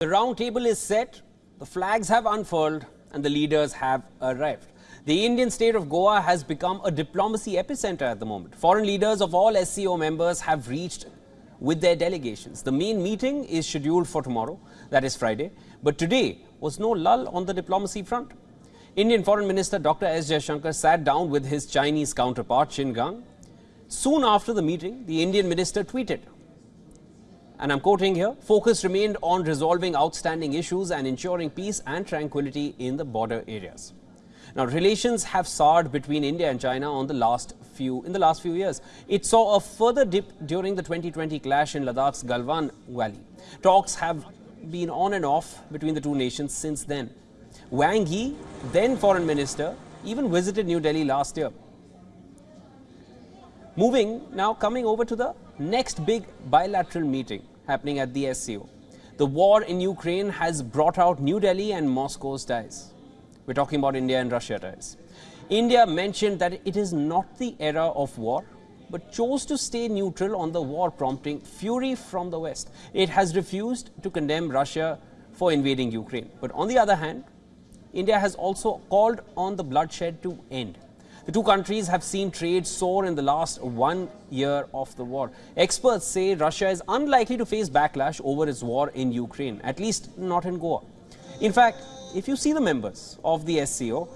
The round table is set, the flags have unfurled, and the leaders have arrived. The Indian state of Goa has become a diplomacy epicenter at the moment. Foreign leaders of all SCO members have reached with their delegations. The main meeting is scheduled for tomorrow, that is Friday, but today was no lull on the diplomacy front. Indian Foreign Minister Dr. S. Jaishankar sat down with his Chinese counterpart Qin Gang. Soon after the meeting, the Indian minister tweeted, and I'm quoting here, focus remained on resolving outstanding issues and ensuring peace and tranquility in the border areas. Now, relations have soured between India and China on the last few in the last few years. It saw a further dip during the 2020 clash in Ladakh's Galwan Valley. Talks have been on and off between the two nations since then. Wang Yi, then foreign minister, even visited New Delhi last year. Moving now coming over to the next big bilateral meeting happening at the SCO. The war in Ukraine has brought out New Delhi and Moscow's ties. We're talking about India and Russia ties. India mentioned that it is not the era of war, but chose to stay neutral on the war, prompting fury from the West. It has refused to condemn Russia for invading Ukraine. But on the other hand, India has also called on the bloodshed to end. The two countries have seen trade soar in the last one year of the war. Experts say Russia is unlikely to face backlash over its war in Ukraine, at least not in Goa. In fact, if you see the members of the SCO,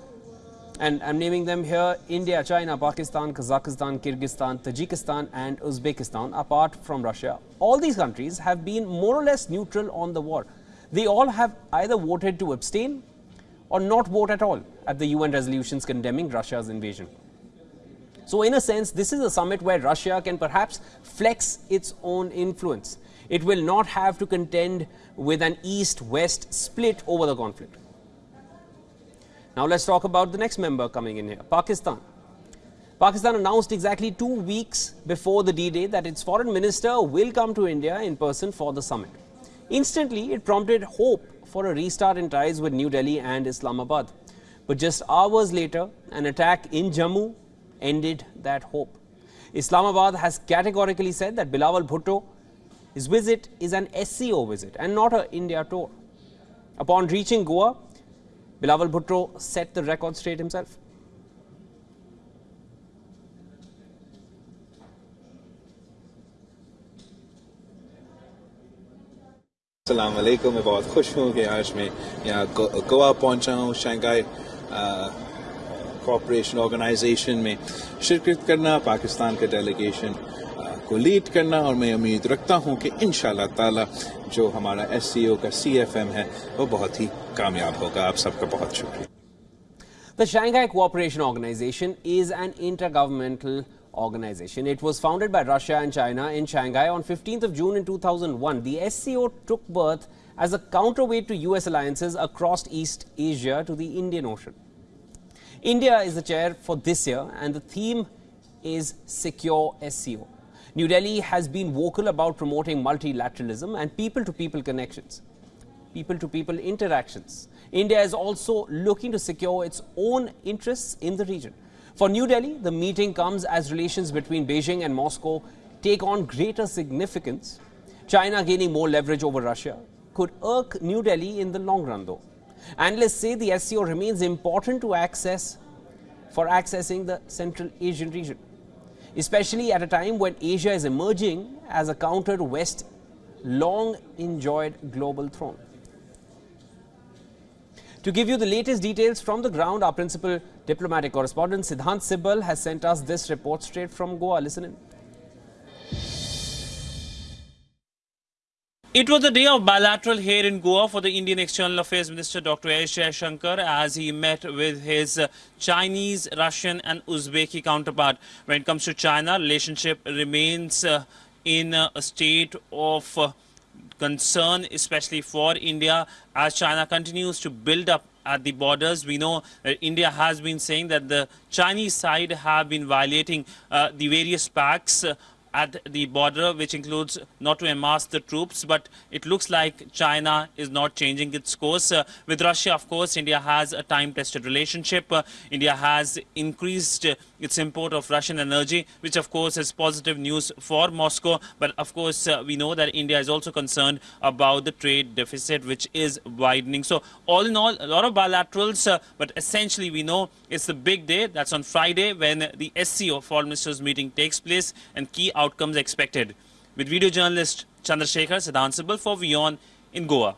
and I'm naming them here India, China, Pakistan, Kazakhstan, Kyrgyzstan, Tajikistan, and Uzbekistan, apart from Russia, all these countries have been more or less neutral on the war. They all have either voted to abstain or not vote at all at the UN resolutions condemning Russia's invasion. So, in a sense, this is a summit where Russia can perhaps flex its own influence. It will not have to contend with an east west split over the conflict. Now, let's talk about the next member coming in here Pakistan. Pakistan announced exactly two weeks before the D Day that its foreign minister will come to India in person for the summit. Instantly, it prompted hope for a restart in ties with New Delhi and Islamabad. But just hours later, an attack in Jammu ended that hope. Islamabad has categorically said that Bilawal Bhutto, his visit is an SCO visit and not an India tour. Upon reaching Goa, Bilawal Bhutto set the record straight himself. السلام علیکم، میں بہت خوش ہوں کہ آج میں یہاں گوا پہنچا ہوں شنگائی کوپریشن آرگنائزیشن میں شرکت کرنا، پاکستان کا ڈیلیگیشن کو لیڈ کرنا اور میں امید رکھتا ہوں کہ انشاءاللہ تعالی جو ہمارا ایس سی او کا سی ایف ایم ہے، وہ بہت ہی کامیاب ہوگا۔ آپ سب کا بہت شکریہ۔ The Shanghai Cooperation Organization is an intergovernmental organization. It was founded by Russia and China in Shanghai on 15th of June in 2001. The SCO took birth as a counterweight to US alliances across East Asia to the Indian Ocean. India is the chair for this year and the theme is Secure SCO. New Delhi has been vocal about promoting multilateralism and people-to-people -people connections, people-to-people -people interactions. India is also looking to secure its own interests in the region. For New Delhi, the meeting comes as relations between Beijing and Moscow take on greater significance. China gaining more leverage over Russia could irk New Delhi in the long run though. Analysts say the SCO remains important to access for accessing the Central Asian region, especially at a time when Asia is emerging as a counter to West long enjoyed global throne. To give you the latest details from the ground, our principal diplomatic correspondent Siddhant Sibal has sent us this report straight from Goa. Listen in. It was a day of bilateral here in Goa for the Indian External Affairs Minister Dr. S. Shankar as he met with his Chinese, Russian and Uzbeki counterpart. When it comes to China, relationship remains uh, in a state of uh, concern, especially for India, as China continues to build up at the borders. We know that India has been saying that the Chinese side have been violating uh, the various pacts uh, at the border, which includes not to amass the troops, but it looks like China is not changing its course. Uh, with Russia, of course, India has a time-tested relationship. Uh, India has increased its import of Russian energy, which of course is positive news for Moscow. But of course, uh, we know that India is also concerned about the trade deficit, which is widening. So all in all, a lot of bilaterals, uh, but essentially we know it's the big day. That's on Friday when the SCO Foreign Ministers meeting takes place and key outcomes expected. With video journalist Chandrasekhar Siddhant Sibal for WION in Goa.